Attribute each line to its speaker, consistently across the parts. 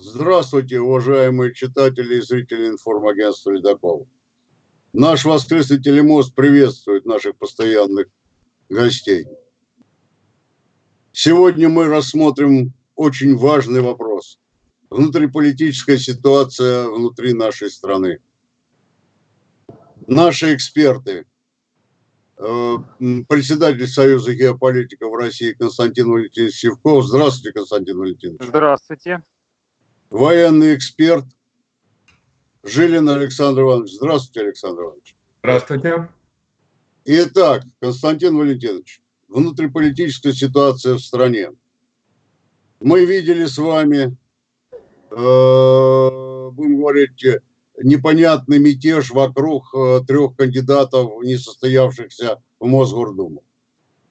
Speaker 1: Здравствуйте, уважаемые читатели и зрители информагентства «Ледокол». Наш воскресный телемост приветствует наших постоянных гостей. Сегодня мы рассмотрим очень важный вопрос. Внутриполитическая ситуация внутри нашей страны. Наши эксперты, э, председатель Союза геополитиков России Константин Валентинович Севков. Здравствуйте, Константин Валентинович.
Speaker 2: Здравствуйте.
Speaker 1: Военный эксперт Жилин Александр Иванович. Здравствуйте, Александр Иванович.
Speaker 3: Здравствуйте.
Speaker 1: Итак, Константин Валентинович, внутриполитическая ситуация в стране. Мы видели с вами, э, будем говорить, непонятный мятеж вокруг э, трех кандидатов, не состоявшихся в Мосгордуму.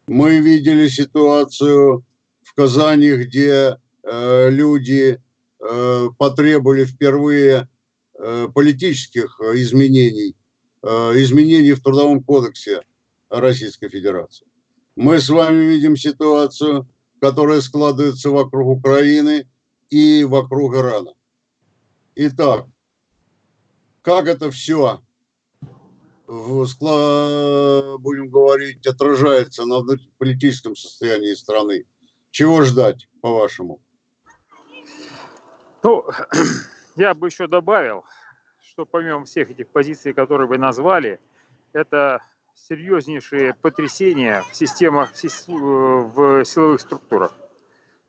Speaker 1: Мы видели ситуацию в Казани, где э, люди потребовали впервые э, политических изменений, э, изменений в Трудовом кодексе Российской Федерации. Мы с вами видим ситуацию, которая складывается вокруг Украины и вокруг Ирана. Итак, как это все, будем говорить, отражается на политическом состоянии страны? Чего ждать, по-вашему?
Speaker 2: Ну, я бы еще добавил, что помимо всех этих позиций, которые вы назвали, это серьезнейшие потрясения в системах, в силовых структурах.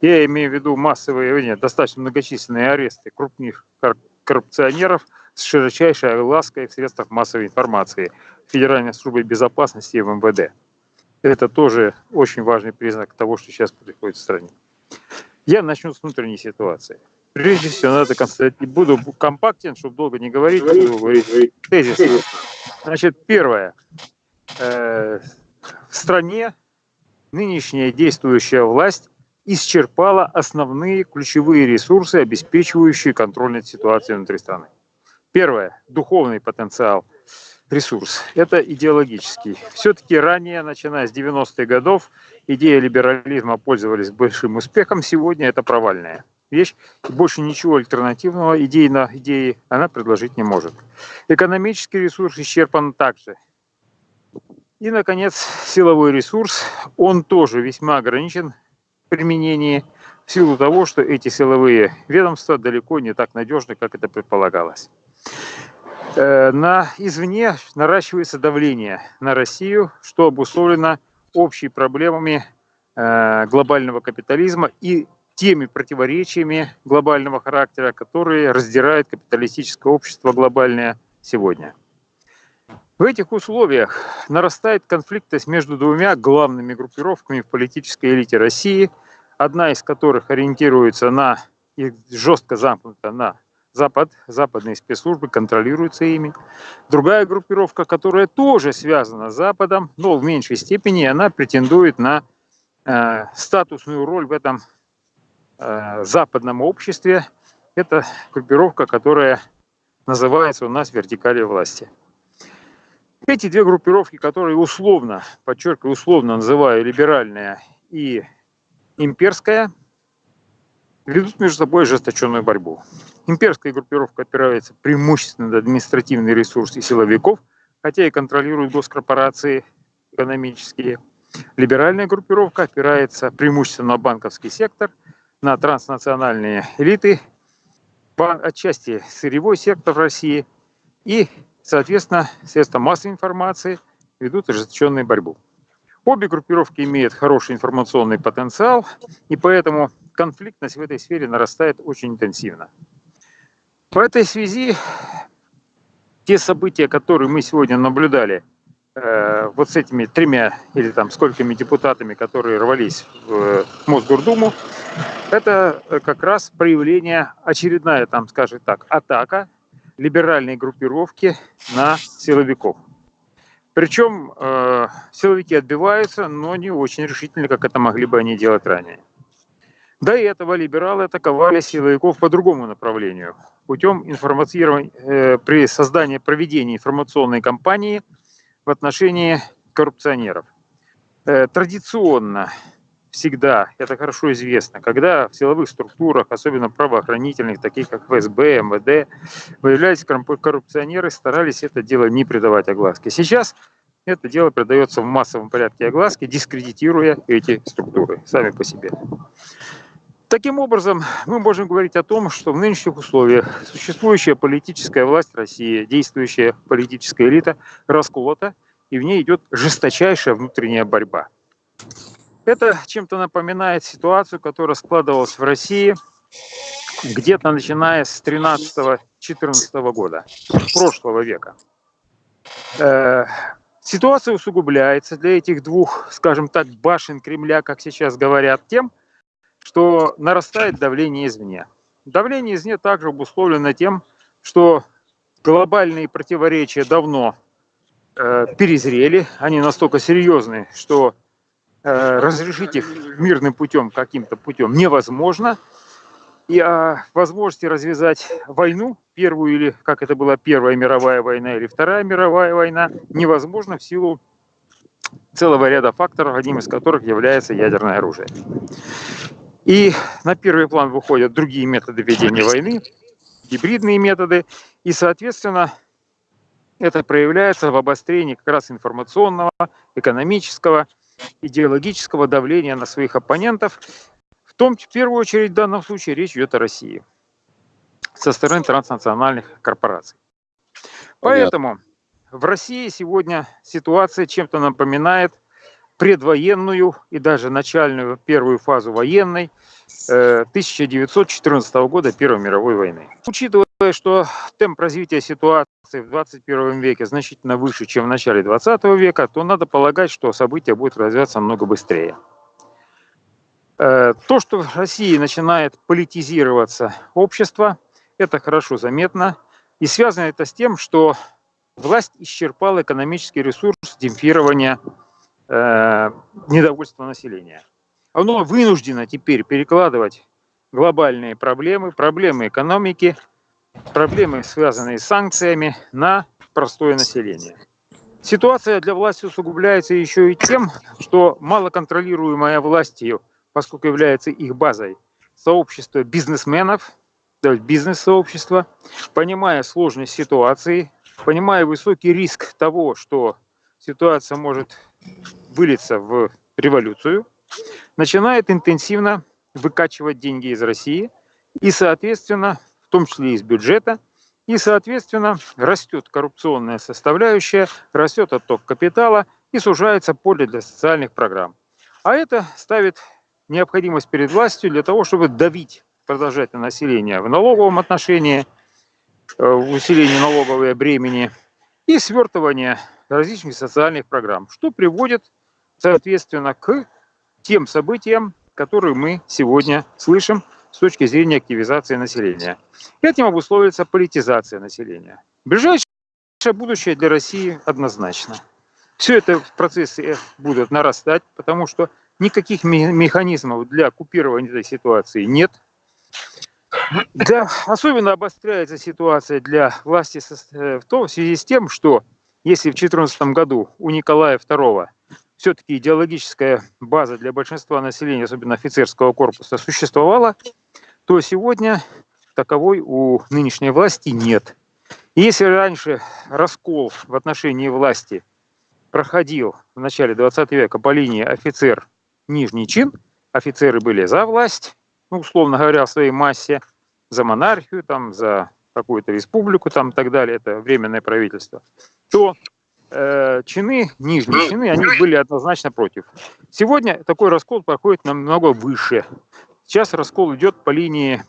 Speaker 2: Я имею в виду массовые, нет, достаточно многочисленные аресты крупных коррупционеров с широчайшей оглаской в средствах массовой информации Федеральной службы безопасности и МВД. Это тоже очень важный признак того, что сейчас происходит в стране. Я начну с внутренней ситуации. Прежде всего, надо констатировать, буду компактен, чтобы долго не говорить, буду говорить тезис. Значит, первое. Э, в стране нынешняя действующая власть исчерпала основные ключевые ресурсы, обеспечивающие контроль над ситуацией внутри страны. Первое. Духовный потенциал, ресурс. Это идеологический. Все-таки ранее, начиная с 90-х годов, идея либерализма пользовались большим успехом. Сегодня это провальная вещь. Больше ничего альтернативного идеи на идеи она предложить не может. Экономический ресурс исчерпан также. И, наконец, силовой ресурс, он тоже весьма ограничен в применении в силу того, что эти силовые ведомства далеко не так надежны, как это предполагалось. Э, на, извне наращивается давление на Россию, что обусловлено общими проблемами э, глобального капитализма и теми противоречиями глобального характера, которые раздирают капиталистическое общество глобальное сегодня. В этих условиях нарастает конфликтность между двумя главными группировками в политической элите России, одна из которых ориентируется на и жестко замкнута на Запад, западные спецслужбы контролируются ими. Другая группировка, которая тоже связана с Западом, но в меньшей степени, она претендует на э, статусную роль в этом э, западном обществе. Это группировка, которая называется у нас вертикалью власти. Эти две группировки, которые условно, подчеркиваю, условно называю либеральная и имперская, ведут между собой ожесточенную борьбу. Имперская группировка опирается преимущественно на административный ресурс и силовиков, хотя и контролирует госкорпорации экономические. Либеральная группировка опирается преимущественно на банковский сектор, на транснациональные элиты, отчасти сырьевой сектор России и Соответственно, средства массовой информации ведут ожесточенную борьбу. Обе группировки имеют хороший информационный потенциал, и поэтому конфликтность в этой сфере нарастает очень интенсивно. В этой связи те события, которые мы сегодня наблюдали э, вот с этими тремя или там сколькими депутатами, которые рвались в Мосгордуму, это как раз проявление, очередная, там, скажем так, атака либеральной группировки на силовиков. Причем э, силовики отбиваются, но не очень решительно, как это могли бы они делать ранее. До этого либералы атаковали силовиков по другому направлению, путем информацирования, э, при создании, проведении информационной кампании в отношении коррупционеров. Э, традиционно всегда, это хорошо известно, когда в силовых структурах, особенно правоохранительных, таких как ФСБ, МВД, выявлялись коррупционеры, старались это дело не придавать огласке. Сейчас это дело придается в массовом порядке огласке, дискредитируя эти структуры сами по себе. Таким образом, мы можем говорить о том, что в нынешних условиях существующая политическая власть России, действующая политическая элита расколота, и в ней идет жесточайшая внутренняя борьба. Это чем-то напоминает ситуацию, которая складывалась в России где-то начиная с 13-14 года прошлого века. Э, ситуация усугубляется для этих двух, скажем так, башен Кремля, как сейчас говорят, тем, что нарастает давление извне. Давление извне также обусловлено тем, что глобальные противоречия давно э, перезрели, они настолько серьезны, что разрешить их мирным путем, каким-то путем невозможно. И о возможности развязать войну, первую или, как это была Первая мировая война или Вторая мировая война, невозможно в силу целого ряда факторов, одним из которых является ядерное оружие. И на первый план выходят другие методы ведения войны, гибридные методы, и, соответственно, это проявляется в обострении как раз информационного, экономического, идеологического давления на своих оппонентов. В том, в первую очередь, в данном случае речь идет о России со стороны транснациональных корпораций. Поэтому в России сегодня ситуация чем-то напоминает – предвоенную и даже начальную первую фазу военной 1914 э, года Первой мировой войны. Учитывая, что темп развития ситуации в 21 веке значительно выше, чем в начале 20 века, то надо полагать, что события будут развиваться намного быстрее. Э, то, что в России начинает политизироваться общество, это хорошо заметно. И связано это с тем, что власть исчерпала экономический ресурс демпфирования э, недовольство населения. Оно вынуждено теперь перекладывать глобальные проблемы, проблемы экономики, проблемы, связанные с санкциями, на простое население. Ситуация для власти усугубляется еще и тем, что малоконтролируемая властью, поскольку является их базой, сообщество бизнесменов, то есть бизнес-сообщество, понимая сложность ситуации, понимая высокий риск того, что ситуация может вылиться в революцию, начинает интенсивно выкачивать деньги из России и, соответственно, в том числе из бюджета, и, соответственно, растет коррупционная составляющая, растет отток капитала и сужается поле для социальных программ. А это ставит необходимость перед властью для того, чтобы давить, продолжать на население в налоговом отношении, э, в усилении налоговой бремени и свертывание различных социальных программ, что приводит, соответственно, к тем событиям, которые мы сегодня слышим с точки зрения активизации населения. Этим обусловится политизация населения. Ближайшее будущее для России однозначно. Все это процессы будут нарастать, потому что никаких механизмов для купирования этой ситуации нет. Да, особенно обостряется ситуация для власти в том в связи с тем, что если в 2014 году у Николая II все-таки идеологическая база для большинства населения, особенно офицерского корпуса, существовала, то сегодня таковой у нынешней власти нет. И если раньше раскол в отношении власти проходил в начале 20 века по линии офицер-нижний чин, офицеры были за власть, ну, условно говоря, в своей массе, за монархию, там, за какую-то республику там, и так далее, это временное правительство, то э, чины, нижние чины, они были однозначно против. Сегодня такой раскол проходит намного выше. Сейчас раскол идет по линии,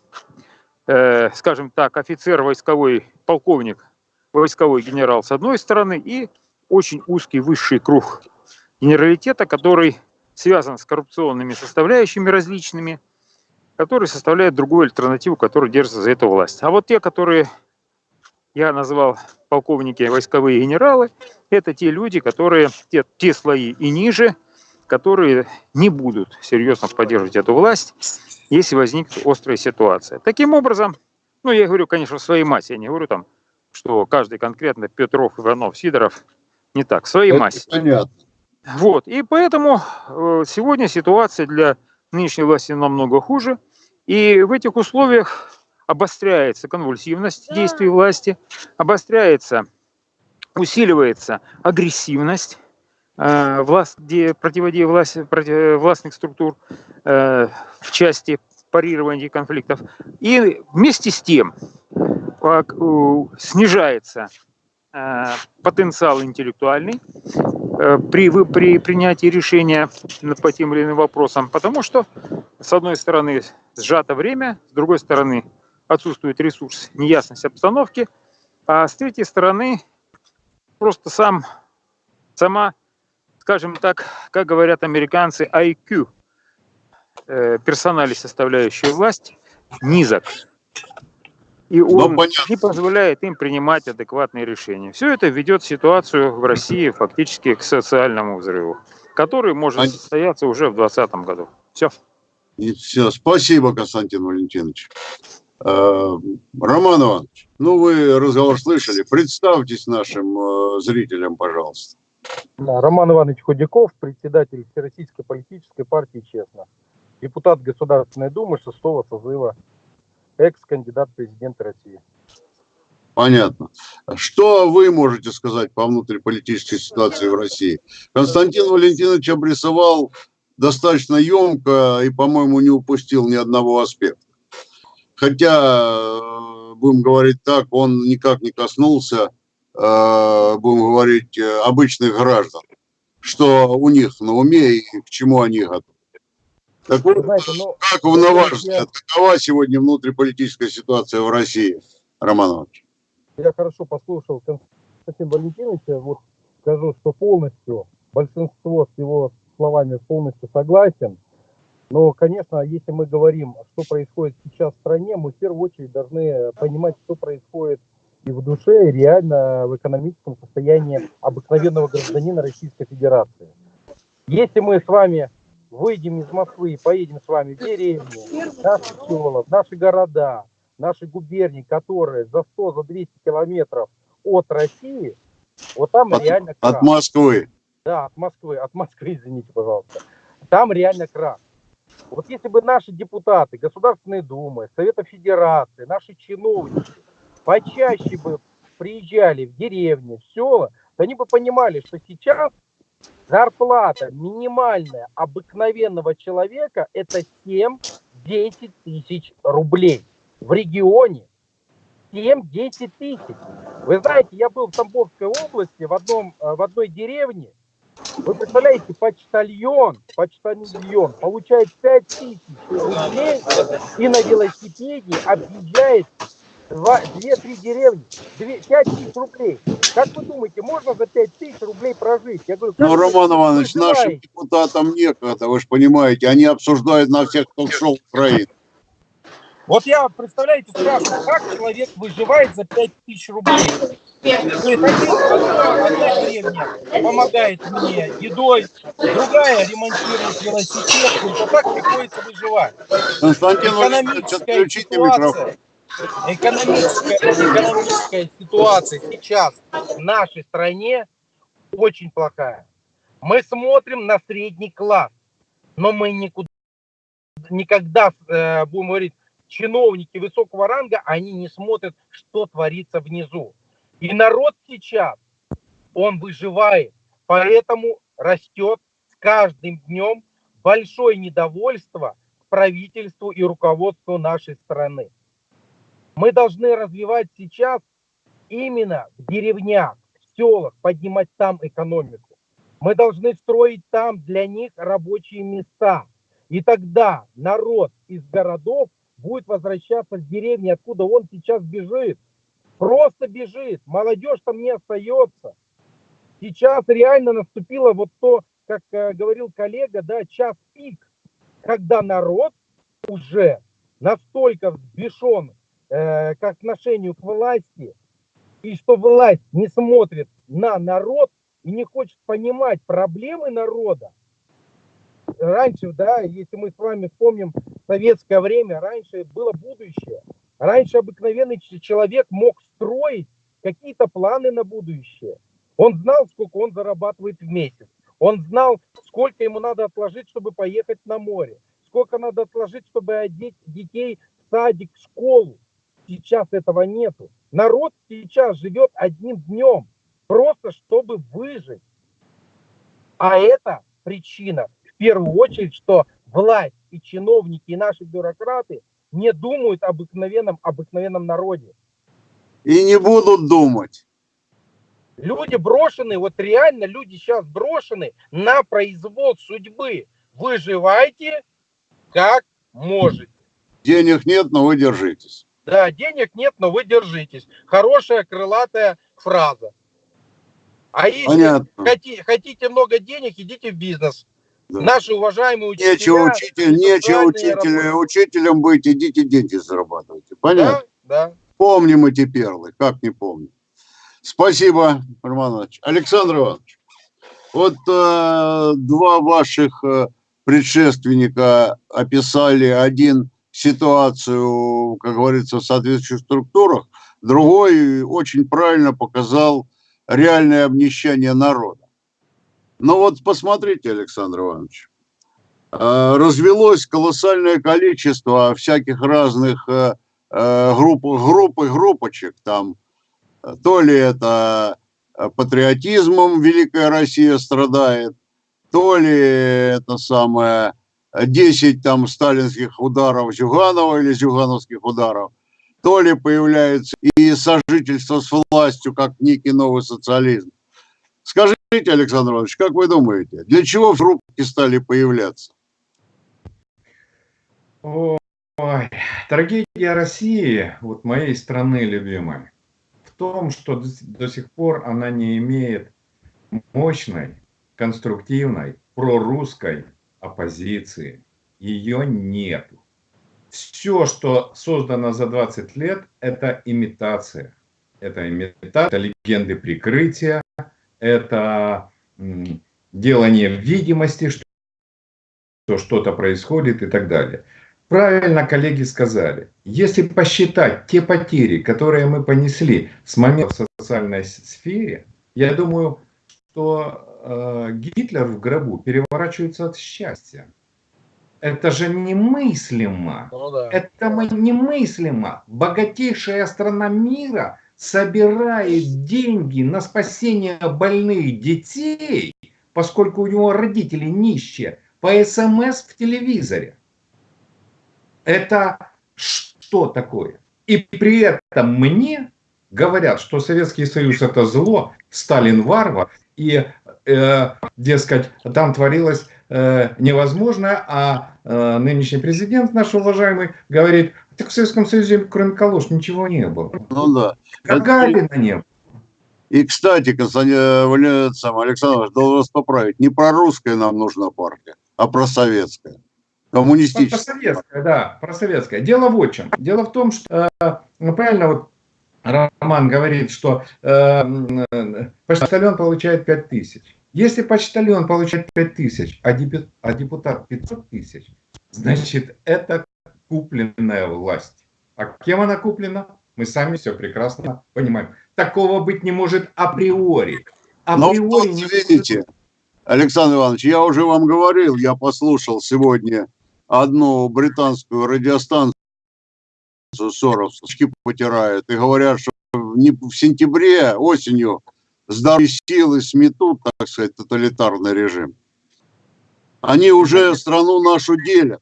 Speaker 2: э, скажем так, офицер войсковой, полковник, войсковой генерал с одной стороны и очень узкий высший круг генералитета, который связан с коррупционными составляющими различными, который составляет другую альтернативу, которая держится за эту власть. А вот те, которые я назвал полковники, войсковые генералы, это те люди, которые, те, те слои и ниже, которые не будут серьезно поддерживать эту власть, если возникнет острая ситуация. Таким образом, ну, я говорю, конечно, своей массе, я не говорю там, что каждый конкретно Петров, Иванов, Сидоров, не так, своей это массе.
Speaker 1: Понятно.
Speaker 2: Вот. И поэтому э, сегодня ситуация для нынешней власти намного хуже. И в этих условиях обостряется конвульсивность действий власти, обостряется, усиливается агрессивность э, власть, противодействия власти, против, властных структур э, в части парирования конфликтов. И вместе с тем снижается потенциал интеллектуальный при, при принятии решения по тем или иным вопросам, потому что, с одной стороны, сжато время, с другой стороны, отсутствует ресурс, неясность обстановки, а с третьей стороны просто сам, сама, скажем так, как говорят американцы, IQ, э, персонали, составляющие власть, низок. И он не позволяет им принимать адекватные решения. Все это ведет ситуацию в России фактически к социальному взрыву, который может состояться уже в 2020 году. Все.
Speaker 1: И все. Спасибо, Константин Валентинович. Э, Роман Иванович, ну вы разговор слышали. Представьтесь нашим э, зрителям, пожалуйста.
Speaker 3: Роман Иванович Худяков, председатель Всероссийской политической партии «Честно», депутат Государственной Думы шестого созыва, экс-кандидат президента России.
Speaker 1: Понятно. Что вы можете сказать по внутриполитической ситуации в России? Константин Валентинович обрисовал достаточно емко и, по-моему, не упустил ни одного аспекта. Хотя, э, будем говорить так, он никак не коснулся, э, будем говорить, э, обычных граждан, что у них на уме и к чему они готовы. Так вот, Знаете, ну, как на ваш взгляд, какова сегодня внутриполитическая ситуация в России, Роман Иванович?
Speaker 3: Я хорошо послушал Константина Валентиновича, вот скажу, что полностью, большинство с его словами полностью согласен. Но, конечно, если мы говорим, что происходит сейчас в стране, мы в первую очередь должны понимать, что происходит и в душе, и реально в экономическом состоянии обыкновенного гражданина Российской Федерации. Если мы с вами выйдем из Москвы и поедем с вами в деревни, наши села, наши города, наши губернии, которые за 100, за 200 километров от России, вот там
Speaker 1: от,
Speaker 3: реально
Speaker 1: крах. От Москвы.
Speaker 3: Да, от Москвы, от Москвы, извините, пожалуйста. Там реально крах. Вот если бы наши депутаты Государственной Думы, Совета Федерации, наши чиновники почаще бы приезжали в деревни, в села, то они бы понимали, что сейчас зарплата минимальная обыкновенного человека это 7-10 тысяч рублей. В регионе 7-10 тысяч. Вы знаете, я был в Тамбовской области в, одном, э, в одной деревне, вы представляете, почтальон, почтальон получает 5 тысяч рублей и на велосипеде объезжает 2-3 деревни, 5 тысяч рублей. Как вы думаете, можно за 5 тысяч рублей прожить? Я говорю,
Speaker 1: ну, Роман Иванович, нашим депутатам некогда, вы же понимаете, они обсуждают на всех ток-шоу Украины.
Speaker 3: Вот я, представляете, спрашиваю, как человек выживает за 5 тысяч рублей? Одна, одна деревня помогает мне едой, другая ремонтирует велосипед, вот так приходится выживать.
Speaker 1: Константин экономическая
Speaker 3: ситуация, экономическая, экономическая ситуация сейчас в нашей стране очень плохая. Мы смотрим на средний класс, но мы никуда, никогда, э, будем говорить, чиновники высокого ранга, они не смотрят, что творится внизу. И народ сейчас, он выживает, поэтому растет с каждым днем большое недовольство к правительству и руководству нашей страны. Мы должны развивать сейчас именно в деревнях, в селах, поднимать там экономику. Мы должны строить там для них рабочие места. И тогда народ из городов будет возвращаться в деревни, откуда он сейчас бежит. Просто бежит. Молодежь там не остается. Сейчас реально наступило вот то, как э, говорил коллега, да, час пик, когда народ уже настолько взбешен э, к отношению к власти, и что власть не смотрит на народ и не хочет понимать проблемы народа. Раньше, да, если мы с вами вспомним советское время, раньше было будущее. Раньше обыкновенный человек мог строить какие-то планы на будущее. Он знал, сколько он зарабатывает в месяц. Он знал, сколько ему надо отложить, чтобы поехать на море. Сколько надо отложить, чтобы одеть детей в садик, в школу. Сейчас этого нету. Народ сейчас живет одним днем, просто чтобы выжить. А это причина, первую очередь, что власть и чиновники, и наши бюрократы не думают об обыкновенном, обыкновенном народе.
Speaker 1: И не будут думать.
Speaker 3: Люди брошены, вот реально люди сейчас брошены на произвол судьбы. Выживайте как можете.
Speaker 1: Денег нет, но вы держитесь.
Speaker 3: Да, денег нет, но вы держитесь. Хорошая крылатая фраза. А если
Speaker 1: Понятно.
Speaker 3: хотите, хотите много денег, идите в бизнес.
Speaker 1: Да.
Speaker 3: Наши уважаемые учителя...
Speaker 1: Нечего, учитель, нечего учителя,
Speaker 3: работники.
Speaker 1: учителем быть, идите деньги зарабатывайте. Понятно?
Speaker 3: Да, да.
Speaker 1: Помним эти перлы, как не помним. Спасибо, Роман Иванович. Александр Иванович, вот э, два ваших э, предшественника описали один ситуацию, как говорится, в соответствующих структурах, другой очень правильно показал реальное обнищание народа. Но вот посмотрите, Александр Иванович, э, развелось колоссальное количество всяких разных э, э, групп, групп и группочек там, то ли это патриотизмом Великая Россия страдает, то ли это самое э, 10 там сталинских ударов Зюганова или зюгановских ударов, то ли появляется и сожительство с властью, как некий новый социализм. Скажите, Александр Иванович, как вы думаете, для чего группки стали появляться?
Speaker 4: Ой, трагедия России, вот моей страны любимой, в том, что до, сих пор она не имеет мощной, конструктивной, прорусской оппозиции. Ее нету. Все, что создано за 20 лет, это имитация. Это имитация, это легенды прикрытия, это делание видимости, что что что-то происходит и так далее. Правильно коллеги сказали, если посчитать те потери, которые мы понесли с момента в социальной сфере, я думаю, что э, Гитлер в гробу переворачивается от счастья. Это же немыслимо.
Speaker 3: Ну да.
Speaker 4: Это мы- немыслимо. Богатейшая страна мира собирает деньги на спасение больных детей, поскольку у него родители нищие, по СМС в телевизоре. Это что такое? И при этом мне говорят, что Советский Союз это зло, Сталин варвар, и, э, дескать, там творилось э, невозможное, а э, нынешний президент наш уважаемый говорит, так в Советском Союзе кроме калош ничего не было.
Speaker 1: Ну да.
Speaker 4: Гагарина не было.
Speaker 1: И, кстати, Константин э, Александр должен вас поправить. Не прорусская нам нужна партия, а просоветская. Коммунистическая.
Speaker 4: Просоветская, да, просоветская. Дело вот в чем. Дело в том, что э, ну, правильно вот Роман говорит, что э, почтальон получает 5 тысяч. Если почтальон получает 5 тысяч, а, а депутат 500 тысяч, значит это купленная власть. А кем она куплена? Мы сами все прекрасно понимаем. Такого быть не может априори.
Speaker 1: Но
Speaker 4: Априори
Speaker 1: вот
Speaker 4: не может
Speaker 1: видите, Александр Иванович, я уже вам говорил, я послушал сегодня одну британскую радиостанцию, Соровски потирают, и говорят, что в сентябре, осенью, здоровые силы сметут, так сказать, тоталитарный режим. Они уже страну нашу делят.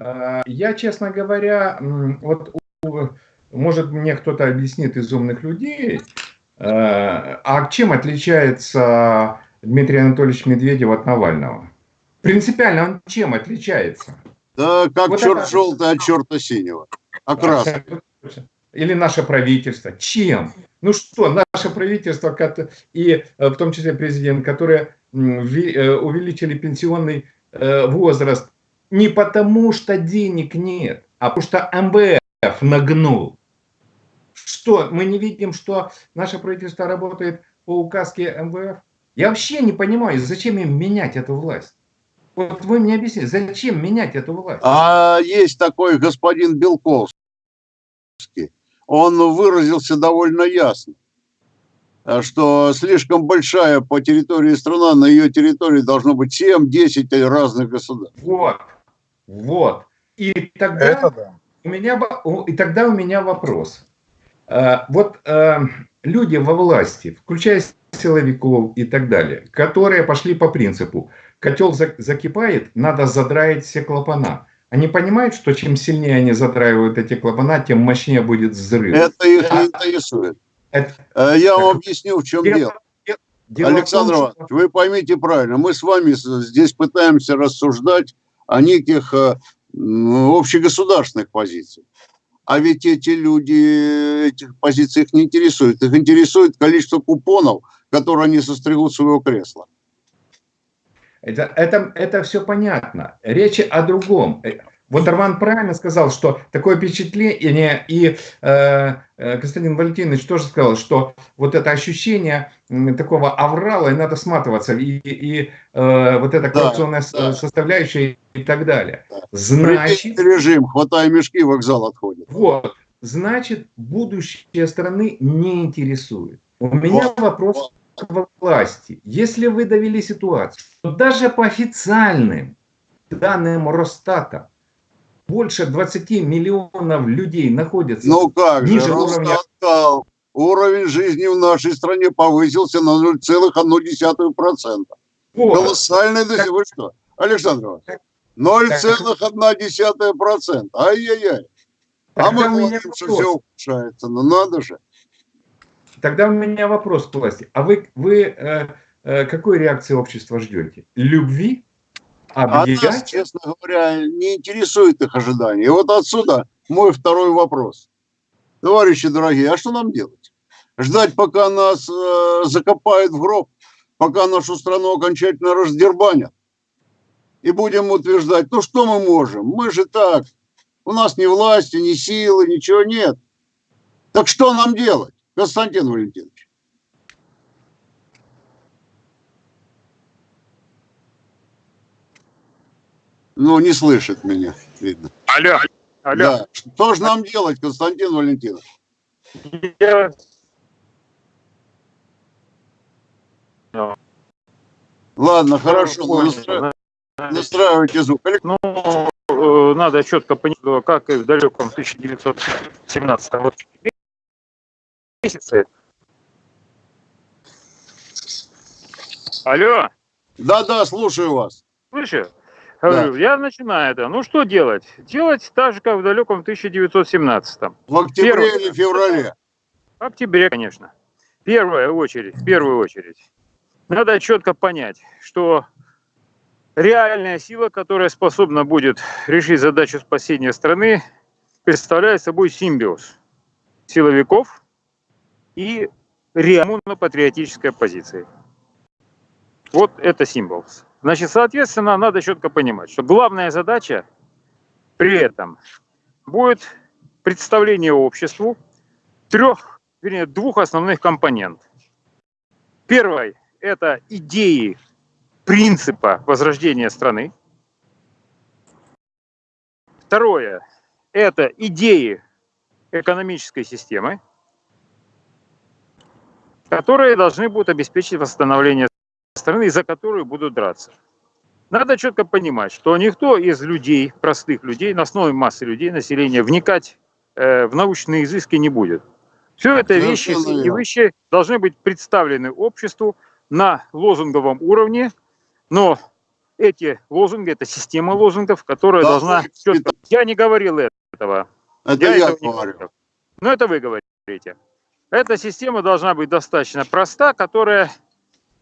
Speaker 4: Э, Я, честно говоря, вот может мне кто-то объяснит из умных людей, э, а чем отличается Дмитрий Анатольевич Медведев от Навального? Принципиально он чем отличается?
Speaker 1: Да, как
Speaker 4: Вот
Speaker 1: черт
Speaker 4: это-
Speaker 1: желтый от черта синего. А красный.
Speaker 4: Или наше правительство. Чем? Ну что, наше правительство, и э, в том числе президент, которые э, увеличили пенсионный э, возраст не потому, что денег нет, а потому что МВФ нагнул. Что, мы не видим, что наше правительство работает по указке МВФ? Я вообще не понимаю, зачем им менять эту власть? Вот вы мне объясните, зачем менять эту власть?
Speaker 1: А есть такой господин Белковский. Он выразился довольно ясно. что слишком большая по территории страна, на ее территории должно быть 7-10 разных государств.
Speaker 4: Вот, вот. И тогда
Speaker 3: Это да.
Speaker 4: у меня, и тогда у меня вопрос. Э, Вот э, люди во власти, включая силовиков и так далее, которые пошли по принципу, котел за- закипает, надо задраить все клапана. Они понимают, что чем сильнее они задраивают эти клапана, тем мощнее будет взрыв.
Speaker 1: Это их не интересует.
Speaker 4: Это-
Speaker 1: Э, Я вам объясню, в чем дело.
Speaker 4: дело том,
Speaker 1: Александр
Speaker 4: что-
Speaker 1: Иванович, вы поймите правильно, мы с вами здесь пытаемся рассуждать о неких э, общегосударственных позициях. А ведь эти люди, этих позиций их не интересует. Их интересует количество купонов, которые они состригут своего кресла.
Speaker 4: Это, это, это все понятно. Речь о другом. Вот Арман правильно сказал, что такое впечатление, и э, э, Константин Валентинович тоже сказал, что вот это ощущение такого аврала, и надо сматываться, и, и, э, вот эта коррупционная с-
Speaker 1: да.
Speaker 4: составляющая и так далее.
Speaker 1: Да.
Speaker 4: Значит,
Speaker 1: режим, хватай мешки, вокзал отходит.
Speaker 4: вот, значит, будущее страны не интересует. У меня
Speaker 1: Вот,
Speaker 4: вопрос к власти. Если вы довели ситуацию, то даже по официальным данным Росстата больше 20 миллионов людей находятся.
Speaker 1: Ну как же,
Speaker 4: Ниже уровня.
Speaker 1: Сказал, уровень жизни в нашей стране повысился на 0,1%.
Speaker 4: Вот.
Speaker 1: Колоссальный достижение. Вы что, Александр Иванович? 0,1%. Ай-яй-яй. А мы говорим, что все ухудшается. Ну надо же.
Speaker 4: Тогда у меня вопрос к власти. А вы, вы э, э, какой реакции общества ждете? Любви?
Speaker 1: А нас, честно говоря, не интересует их ожидания. И вот отсюда мой второй вопрос. Товарищи дорогие, а что нам делать? Ждать, пока нас э, закопают в гроб, пока нашу страну окончательно раздербанят? И будем утверждать, ну что мы можем? Мы же так, у нас ни власти, ни силы, ничего нет. Так что нам делать, Константин Валентинович? Ну, не слышит меня, видно.
Speaker 2: Алло, алло.
Speaker 1: Да. Что же нам делать, Константин Валентинович?
Speaker 2: Я-
Speaker 1: Ладно, хорошо,
Speaker 2: Понял.
Speaker 1: настра- настраивайте звук.
Speaker 2: Ну, э, надо четко понять, как и в далеком 1917 вот месяце. Алло,
Speaker 1: Да-да, слушаю вас.
Speaker 2: слышишь? Говорю, я начинаю это. Ну, что делать? Делать так же, как в далеком 1917
Speaker 1: В октябре
Speaker 2: Первое.
Speaker 1: или феврале?
Speaker 2: В октябре, конечно. Первая очередь, в первую очередь. Надо четко понять, что реальная сила, которая способна будет решить задачу спасения страны, представляет собой симбиоз силовиков и реально-патриотической оппозиции. Вот это символ. Значит, соответственно, надо четко понимать, что главная задача при этом будет представление обществу трех, вернее, двух основных компонентов. Первый – это идеи принципа возрождения страны. Второе – это идеи экономической системы, которые должны будут обеспечить восстановление страны, за которую будут драться. Надо четко понимать, что никто из людей, простых людей, на основе массы людей, населения, вникать э, в научные изыски не будет. Все это вещи
Speaker 1: Совершенно
Speaker 2: и вещи должны быть представлены обществу на лозунговом уровне, но эти лозунги, это система лозунгов, которая
Speaker 1: Да,
Speaker 2: должна четко... Я не говорил этого.
Speaker 1: Это я,
Speaker 2: этого не
Speaker 1: говорю.
Speaker 2: говорил. Но это вы говорите. Эта система должна быть достаточно проста, которая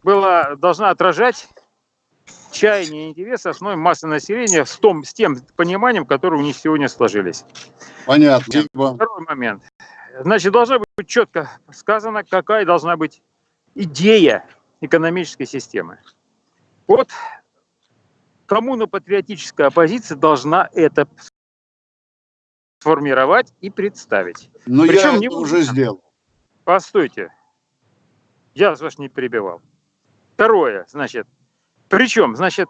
Speaker 2: была, должна отражать чаяния и интересы основной массы населения с, том, с тем пониманием, которое у них сегодня сложились.
Speaker 1: Понятно.
Speaker 2: Второй момент. Значит, должна быть четко сказано, какая должна быть идея экономической системы. Вот коммуно-патриотическая оппозиция должна это сформировать и представить.
Speaker 1: Но
Speaker 2: Причем
Speaker 1: я
Speaker 2: не
Speaker 1: это уже сделал.
Speaker 2: Постойте. Я вас не перебивал. Второе, значит, причем, значит,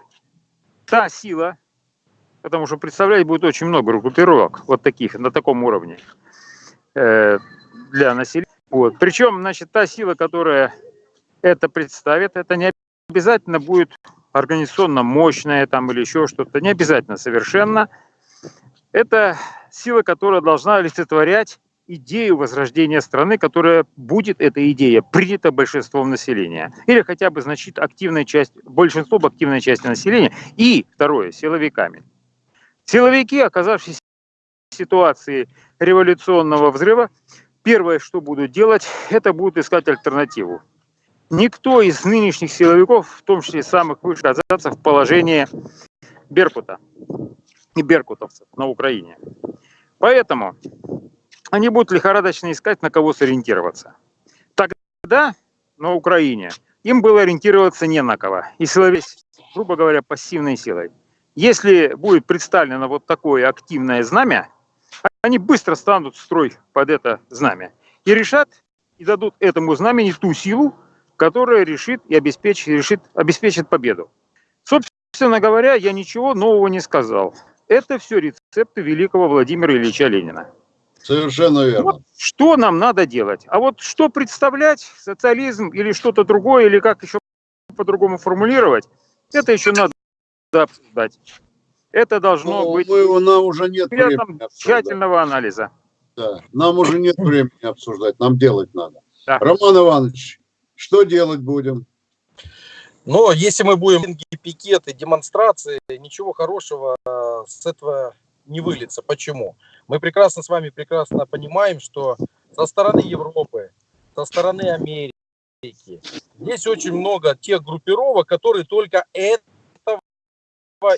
Speaker 2: та сила, потому что представлять будет очень много группировок, вот таких, на таком уровне, э, для населения, Вот. Причем, значит, та сила, которая это представит, это не обязательно будет организационно мощная там или еще что-то, не обязательно совершенно. Это сила, которая должна олицетворять идею возрождения страны, которая будет, эта идея, принята большинством населения. Или хотя бы значит активная часть, большинство активной части населения. И, второе, силовиками. Силовики, оказавшись в ситуации революционного взрыва, первое, что будут делать, это будут искать альтернативу. Никто из нынешних силовиков, в том числе самых высших, оказаться в положении Беркута и беркутовцев на Украине. Поэтому они будут лихорадочно искать, на кого сориентироваться. Тогда на Украине им было ориентироваться не на кого. И силовик, грубо говоря, пассивной силой. Если будет представлено вот такое активное знамя, они быстро станут в строй под это знамя и решат, и дадут этому знамени ту силу, которая решит и обеспечит, решит, обеспечит победу. Собственно говоря, я ничего нового не сказал. Это все рецепты великого Владимира Ильича Ленина.
Speaker 1: Совершенно верно.
Speaker 2: Вот что нам надо делать? А вот что представлять, социализм или что-то другое, или как еще по-другому формулировать, это еще надо обсуждать. Это должно
Speaker 1: Ну,
Speaker 2: быть
Speaker 1: мы, нам уже нет времени
Speaker 2: тщательного анализа.
Speaker 1: Да. Нам уже нет времени обсуждать, нам делать надо.
Speaker 2: Да.
Speaker 1: Роман Иванович, что делать будем?
Speaker 3: Но если мы будем пикеты, демонстрации, ничего хорошего э, с этого не выльется. Почему? Мы прекрасно с вами прекрасно понимаем, что со стороны Европы, со стороны Америки, здесь очень много тех группировок, которые только этого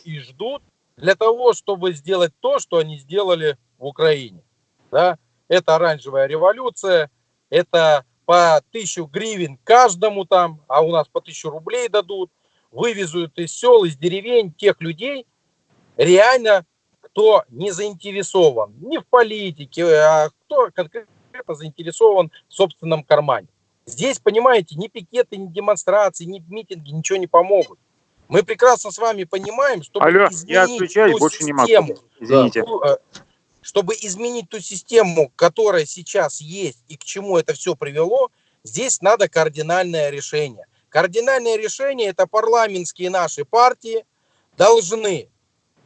Speaker 3: и ждут для того, чтобы сделать то, что они сделали в Украине. Да? Это оранжевая революция, это по тысячу гривен каждому там, а у нас по тысячу рублей дадут, вывезут из сел, из деревень тех людей, реально кто не заинтересован ни в политике, а кто конкретно заинтересован в собственном кармане. Здесь, понимаете, ни пикеты, ни демонстрации, ни митинги ничего не помогут. Мы прекрасно с вами понимаем, чтобы
Speaker 2: Алло, я
Speaker 3: ту
Speaker 2: больше не могу.
Speaker 3: систему,
Speaker 2: Извините.
Speaker 3: э, чтобы изменить ту систему, которая сейчас есть и к чему это все привело, здесь надо кардинальное решение. Кардинальное решение это парламентские наши партии должны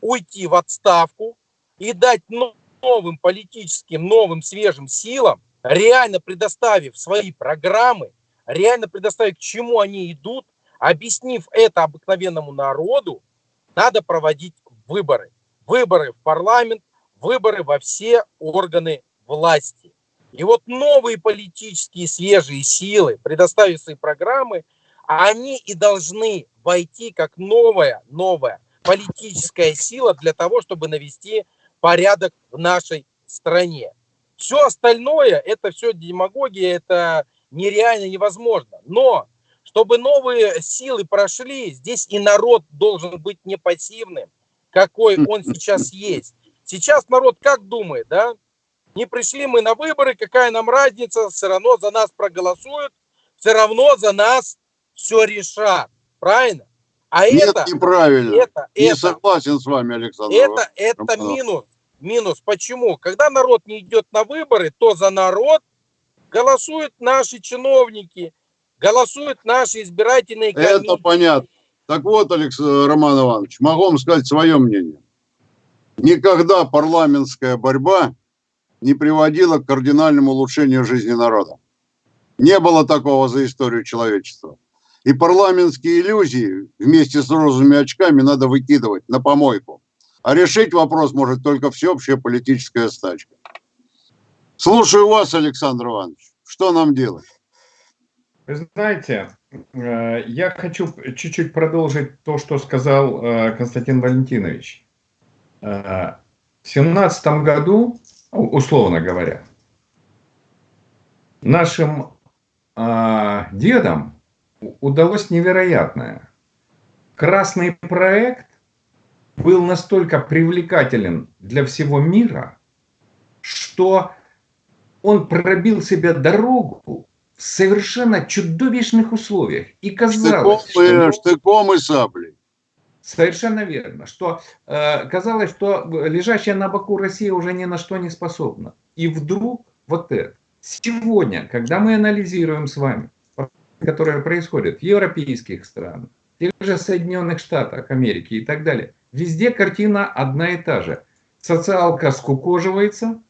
Speaker 3: уйти в отставку и дать но- новым политическим, новым свежим силам, реально предоставив свои программы, реально предоставив, к чему они идут, объяснив это обыкновенному народу, надо проводить выборы. Выборы в парламент, выборы во все органы власти. И вот новые политические свежие силы, предоставив свои программы, они и должны войти как новая, новая политическая сила для того, чтобы навести порядок в нашей стране. Все остальное, это все демагогия, это нереально невозможно. Но, чтобы новые силы прошли, здесь и народ должен быть не пассивным, какой он сейчас есть. Сейчас народ как думает, да? Не пришли мы на выборы, какая нам разница, все равно за нас проголосуют, все равно за нас все решат. Правильно? А
Speaker 1: Нет,
Speaker 3: это,
Speaker 1: неправильно.
Speaker 3: это,
Speaker 1: Не
Speaker 3: это,
Speaker 1: согласен с вами, Александр.
Speaker 3: это, это минус. Минус. Почему? Когда народ не идет на выборы, то за народ голосуют наши чиновники, голосуют наши избирательные
Speaker 1: Это
Speaker 3: комиссии.
Speaker 1: понятно. Так вот, Алекс... Роман Иванович, могу вам сказать свое мнение. Никогда парламентская борьба не приводила к кардинальному улучшению жизни народа. Не было такого за историю человечества. И парламентские иллюзии вместе с розовыми очками надо выкидывать на помойку. А решить вопрос может только всеобщая политическая стачка. Слушаю вас, Александр Иванович. Что нам делать?
Speaker 4: Вы знаете, э, я хочу чуть-чуть продолжить то, что сказал э, Константин Валентинович. Э, В семнадцатом году, у- условно говоря, нашим дедам удалось невероятное. Красный проект был настолько привлекателен для всего мира, что он пробил себе дорогу в совершенно чудовищных условиях. И
Speaker 1: Штыком
Speaker 4: казалось,
Speaker 1: и,
Speaker 4: что,
Speaker 1: штыком и саблей.
Speaker 4: совершенно верно, что э, казалось, что лежащая на боку Россия уже ни на что не способна. И вдруг вот это. Сегодня, когда мы анализируем с вами, которые происходят в европейских странах, в тех же Соединенных Штатах Америки и так далее, везде картина одна и та же. Социалка скукоживается,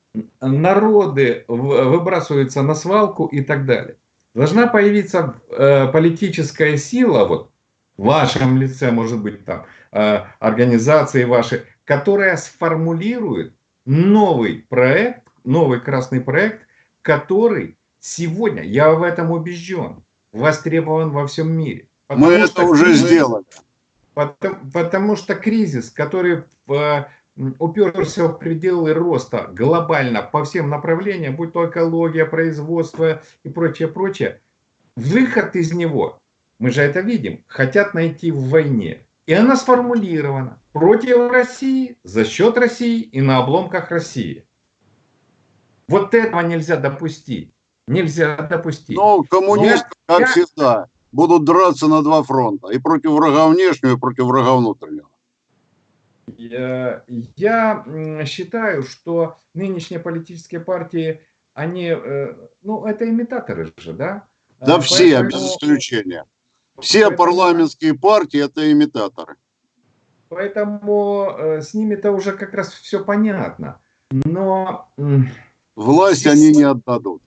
Speaker 4: народы выбрасываются на свалку и так далее. Должна появиться э, политическая сила, вот в вашем лице, может быть, там, э, организации ваши, которая сформулирует новый проект, новый красный проект, который сегодня, я в этом убежден, востребован во всем мире.
Speaker 1: Мы это уже кризис, сделали.
Speaker 4: Потому, потому что кризис, который в, уперся в пределы роста глобально по всем направлениям, будь то экология, производство и прочее, прочее, выход из него, мы же это видим, хотят найти в войне. И она сформулирована против России, за счет России и на обломках России. Вот этого нельзя допустить. Нельзя допустить.
Speaker 1: Ну, коммунисты, я, как я... всегда, будут драться на два фронта. И против врага внешнего, и против врага внутреннего.
Speaker 4: Я, я считаю, что нынешние политические партии, они, э, ну, это имитаторы же, да?
Speaker 1: Да Поэтому... все, без исключения. Все парламентские партии – это имитаторы.
Speaker 4: Поэтому э, с ними-то уже как раз все понятно. Но...
Speaker 1: Власть здесь... они не отдадут.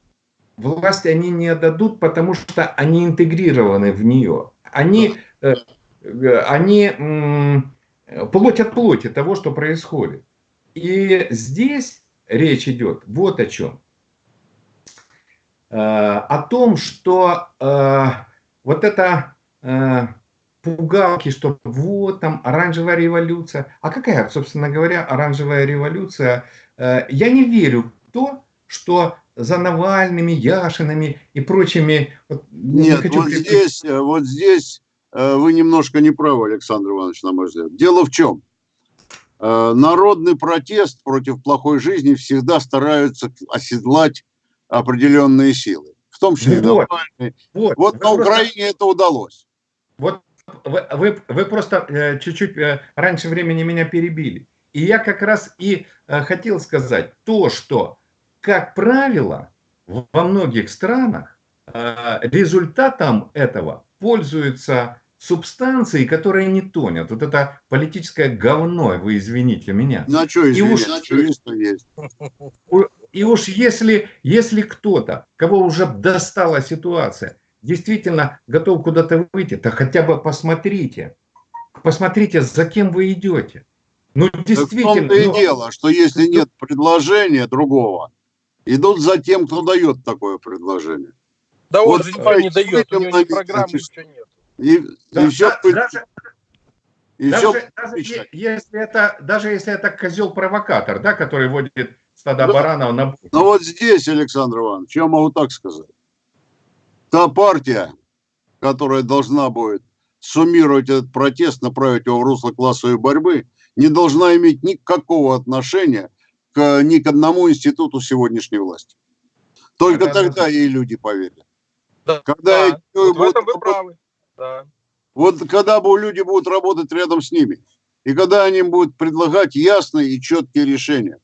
Speaker 4: Власть они не отдадут, потому что они интегрированы в нее. Они, э, э, они плоть от плоти того, что происходит. И здесь речь идет вот о чем. Э, о том, что вот это пугалки, что вот там оранжевая революция. А какая, собственно говоря, оранжевая революция? Я не верю в то, что за Навальными, Яшинами и прочими...
Speaker 1: Вот, Нет, не хочу... вот, здесь, э, вот здесь вы немножко не правы, Александр Иванович, на мой взгляд. Дело в чем? Народный протест против плохой жизни всегда стараются оседлать определенные силы, в том числе вот, Навальный. Вот, вот на Украине это удалось.
Speaker 4: Вот вы, вы, вы просто э, чуть-чуть э, раньше времени меня перебили. И я как раз и э, хотел сказать то, что, как правило, во многих странах результатом этого пользуются субстанции, которые не тонят. Вот это политическое говно, вы извините меня.
Speaker 1: На что извините, на что есть.
Speaker 4: И уж если, если кто-то, кого уже достала ситуация, действительно готов куда-то выйти, то хотя бы посмотрите. Посмотрите, за кем вы идете.
Speaker 1: Ну, действительно. Так в том-то и ну, дело, что если ну, нет предложения другого, идут за тем, кто дает такое предложение.
Speaker 3: Да вот, он же никто не дает, у него ни программы, ничего нет.
Speaker 4: И, да, и все, да, даже, и даже, все даже, если это, даже если это козел-провокатор, да, который водит стада да. баранов на...
Speaker 1: Ну вот здесь, Александр Иванович, я могу так сказать та партия, которая должна будет суммировать этот протест, направить его в русло классовой борьбы, не должна иметь никакого отношения к, ни к одному институту сегодняшней власти. Только да, тогда да. ей люди поверят.
Speaker 3: Да, когда да. Вот будут, в этом вы правы. Да.
Speaker 1: Вот когда люди будут работать рядом с ними, и когда они будут предлагать ясные и четкие решения.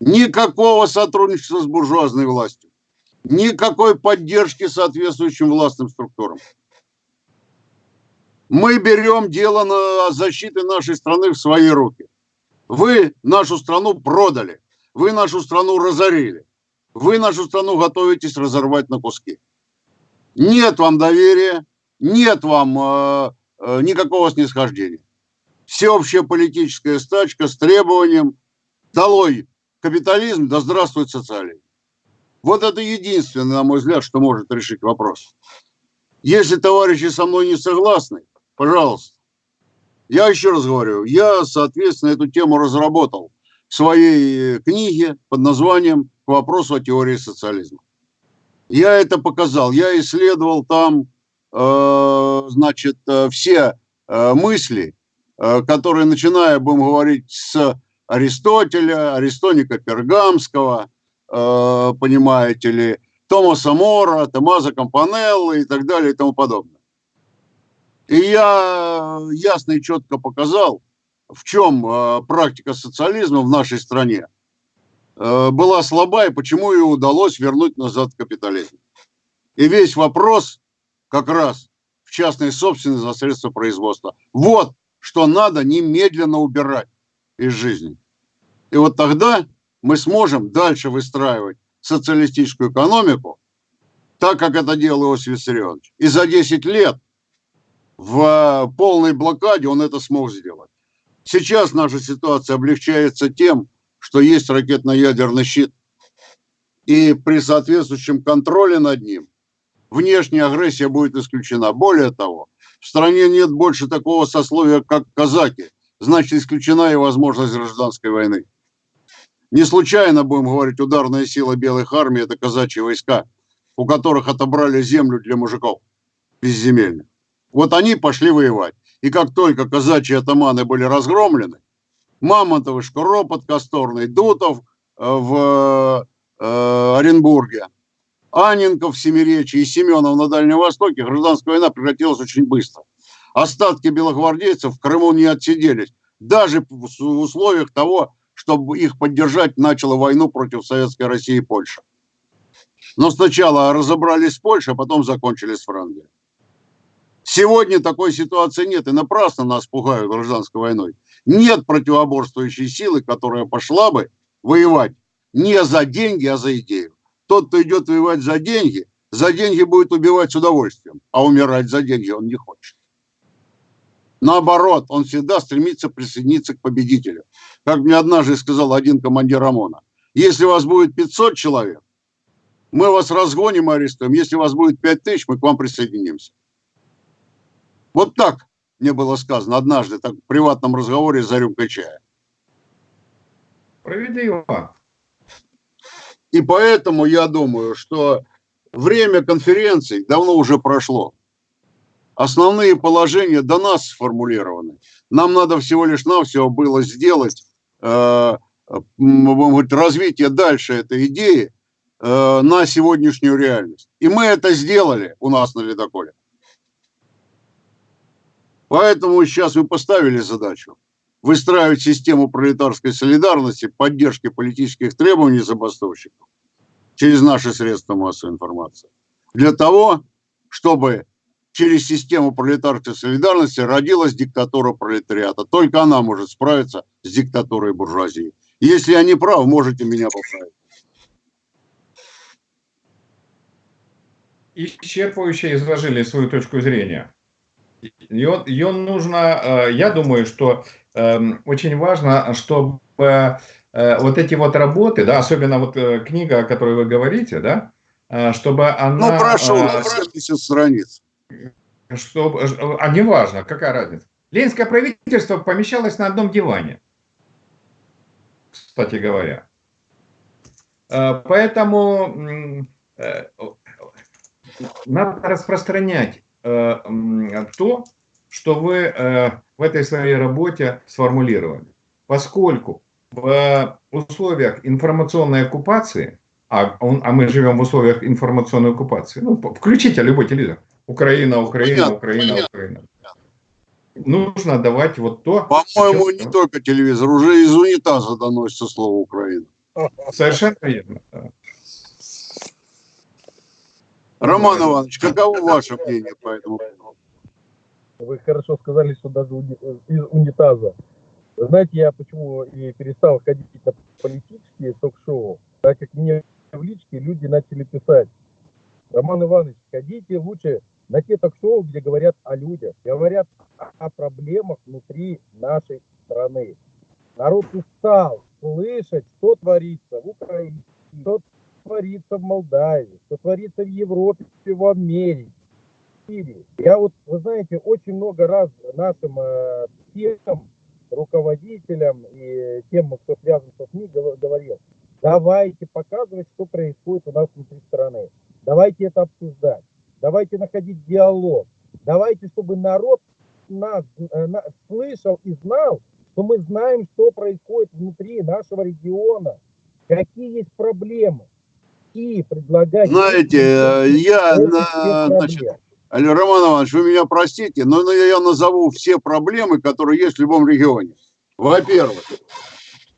Speaker 1: Никакого сотрудничества с буржуазной властью никакой поддержки соответствующим властным структурам. Мы берем дело на защиты нашей страны в свои руки. Вы нашу страну продали, вы нашу страну разорили, вы нашу страну готовитесь разорвать на куски. Нет вам доверия, нет вам э, э, никакого снисхождения. Всеобщая политическая стачка с требованием «Долой капитализм, да здравствует социализм». Вот это единственное, на мой взгляд, что может решить вопрос. Если товарищи со мной не согласны, пожалуйста. Я еще раз говорю, я, соответственно, эту тему разработал в своей книге под названием «К вопросу о теории социализма». Я это показал, я исследовал там, э, значит, э, все э, мысли, э, которые, начиная, будем говорить, с Аристотеля, Аристоника Пергамского – Э, понимаете ли, Томаса Мора, Томаза Кампанеллы и так далее и тому подобное. И я ясно и четко показал, в чем э, практика социализма в нашей стране э, была слаба и почему ее удалось вернуть назад капитализм. И весь вопрос как раз в частной собственности за средства производства. Вот что надо немедленно убирать из жизни. И вот тогда мы сможем дальше выстраивать социалистическую экономику, так как это делал Иосиф Виссарионович. И за 10 лет в полной блокаде он это смог сделать. Сейчас наша ситуация облегчается тем, что есть ракетно-ядерный щит. И при соответствующем контроле над ним внешняя агрессия будет исключена. Более того, в стране нет больше такого сословия, как казаки. Значит, исключена и возможность гражданской войны. Не случайно, будем говорить, ударная сила белых армий – это казачьи войска, у которых отобрали землю для мужиков безземельных. Вот они пошли воевать. И как только казачьи атаманы были разгромлены, Мамонтов, Шкуропот, Косторный, Дутов э, в э, Оренбурге, Анненков в Семиречи и Семенов на Дальнем Востоке, гражданская война прекратилась очень быстро. Остатки белогвардейцев в Крыму не отсиделись. Даже в условиях того, чтобы их поддержать, начала войну против Советской России и Польши. Но сначала разобрались с Польшей, а потом закончили с Францией. Сегодня такой ситуации нет, и напрасно нас пугают гражданской войной. Нет противоборствующей силы, которая пошла бы воевать не за деньги, а за идею. Тот, кто идет воевать за деньги, за деньги будет убивать с удовольствием, а умирать за деньги он не хочет. Наоборот, он всегда стремится присоединиться к победителю. Как мне однажды сказал один командир ОМОНа, если вас будет 500 человек, мы вас разгоним и арестуем. Если вас будет 5000, мы к вам присоединимся. Вот так мне было сказано однажды так, в приватном разговоре за рюмкой чая.
Speaker 4: Справедливо.
Speaker 1: И поэтому я думаю, что время конференций давно уже прошло. Основные положения до нас сформулированы. Нам надо всего лишь навсего было сделать э, развитие дальше этой идеи э, на сегодняшнюю реальность. И мы это сделали у нас на ледоколе. Поэтому сейчас мы поставили задачу выстраивать систему пролетарской солидарности, поддержки политических требований забастовщиков через наши средства массовой информации. Для того, чтобы через систему пролетарской солидарности родилась диктатура пролетариата. Только она может справиться с диктатурой буржуазии. Если я не прав, можете меня поправить.
Speaker 4: Исчерпывающе изложили свою точку зрения. Ее, ее нужно, э, я думаю, что эм, очень важно, чтобы э, вот эти вот работы, да, особенно вот э, книга, о которой вы говорите, да, чтобы она...
Speaker 1: Ну, прошу, 70 страниц.
Speaker 4: Чтобы, а не важно, какая разница. Ленинское правительство помещалось на одном диване, кстати говоря. Поэтому надо распространять то, что вы э, в этой своей работе сформулировали. Поскольку в условиях информационной оккупации, а, он, а мы живем в условиях информационной оккупации, ну, включите любой телевизор, Украина, Украина, понятно, Украина, понятно. Украина. Нужно давать вот то...
Speaker 1: По-моему, не только телевизор, уже из унитаза доносится слово Украина.
Speaker 4: Совершенно верно.
Speaker 1: Роман Иванович, каково ваше мнение по этому поводу?
Speaker 3: Вы хорошо сказали, что даже из унитаза. Знаете, я почему и перестал ходить на политические ток-шоу, так как мне в личке люди начали писать. Роман Иванович, ходите лучше на те ток-шоу, где говорят о людях, говорят о проблемах внутри нашей страны. Народ устал слышать, что творится в Украине, что творится в Молдавии, что творится в Европе, в Америке. Я вот, вы знаете, очень много раз нашим э, тем руководителям и тем, кто связан со СМИ, говорил, давайте показывать, что происходит у нас внутри страны. Давайте это обсуждать. Давайте находить диалог. Давайте, чтобы народ нас э, слышал и знал, что мы знаем, что происходит внутри нашего региона, какие есть проблемы какие предлагать...
Speaker 1: Знаете, э, я, значит, Роман Иванович, вы меня простите, но я назову все проблемы, которые есть в любом регионе. Во-первых,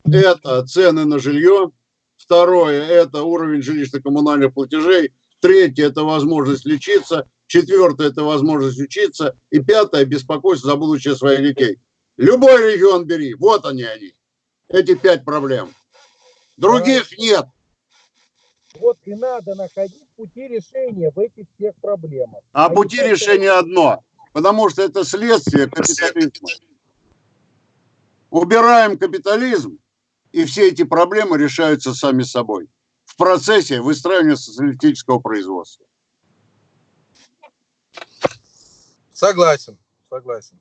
Speaker 1: это цены на жилье, Второе – это уровень жилищно-коммунальных платежей. Третье – это возможность лечиться. Четвертое – это возможность учиться. И пятое – беспокойство за будущее своих детей. Любой регион бери, вот они они. Эти пять проблем. Других нет.
Speaker 3: Вот и надо находить пути решения в этих всех проблемах.
Speaker 1: А
Speaker 3: не
Speaker 1: пути
Speaker 3: просто-
Speaker 1: решения одно. Потому что это следствие капитализма. Убираем капитализм, и все эти проблемы решаются сами собой. В процессе выстраивания социалистического производства.
Speaker 3: Согласен, согласен.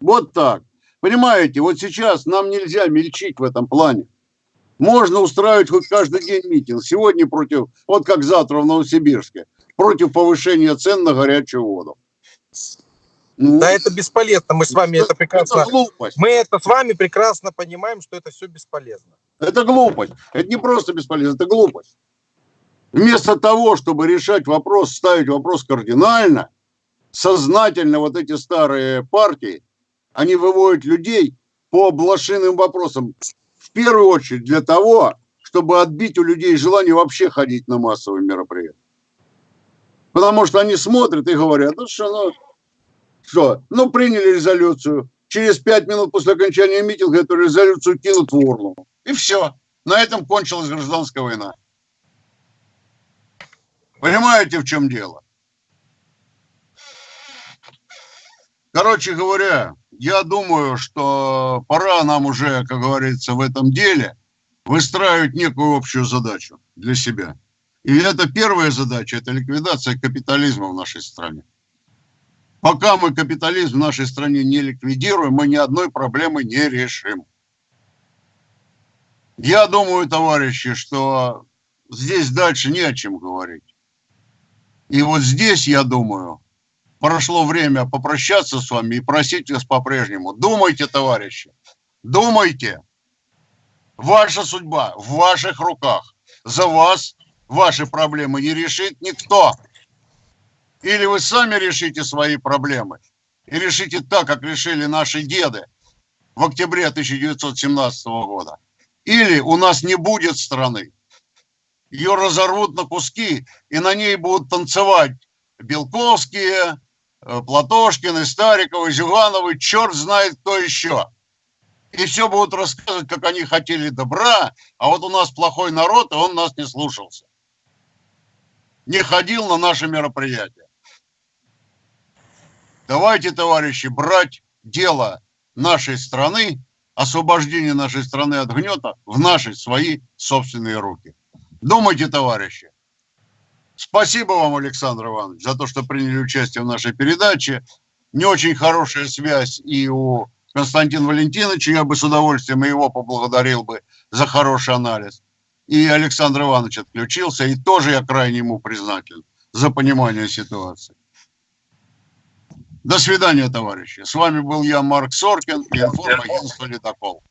Speaker 1: Вот так. Понимаете, вот сейчас нам нельзя мельчить в этом плане. Можно устраивать хоть каждый день митинг. Сегодня против, вот как завтра в Новосибирске, против повышения цен на горячую воду. Ну,
Speaker 3: Да, это бесполезно. Мы с вами это прекрасно.
Speaker 1: Это глупость.
Speaker 3: Мы это с вами прекрасно понимаем, что это все бесполезно.
Speaker 1: Это глупость. Это не просто бесполезно, это глупость. Вместо того, чтобы решать вопрос, ставить вопрос кардинально, сознательно вот эти старые партии, они выводят людей по блошиным вопросам. Первую очередь для того, чтобы отбить у людей желание вообще ходить на массовые мероприятия. Потому что они смотрят и говорят, ну что, ну, что, ну приняли резолюцию, через пять минут после окончания митинга эту резолюцию кинут в урну. И все. На этом кончилась гражданская война. Понимаете, в чем дело? Короче говоря, я думаю, что пора нам уже, как говорится, в этом деле выстраивать некую общую задачу для себя. И это первая задача, это ликвидация капитализма в нашей стране. Пока мы капитализм в нашей стране не ликвидируем, мы ни одной проблемы не решим. Я думаю, товарищи, что здесь дальше не о чем говорить. И вот здесь, я думаю, прошло время попрощаться с вами и просить вас по-прежнему. Думайте, товарищи, думайте. Ваша судьба в ваших руках. За вас ваши проблемы не решит никто. Или вы сами решите свои проблемы и решите так, как решили наши деды в октябре 1917 года. Или у нас не будет страны. Ее разорвут на куски, и на ней будут танцевать Белковские, э, Платошкины, Стариковы, Зюгановы, черт знает кто еще. И все будут рассказывать, как они хотели добра, а вот у нас плохой народ, и он нас не слушался. Не ходил на наши мероприятия. Давайте, товарищи, брать дело нашей страны, освобождение нашей страны от гнета в наши свои собственные руки. Думайте, товарищи. Спасибо вам, Александр Иванович, за то, что приняли участие в нашей передаче. Не очень хорошая связь и у Константина Валентиновича. Я бы с удовольствием его поблагодарил бы за хороший анализ. И Александр Иванович отключился, и тоже я крайне ему признателен за понимание ситуации. До свидания, товарищи. С вами был я, Марк Соркин, информагентство «Ледокол».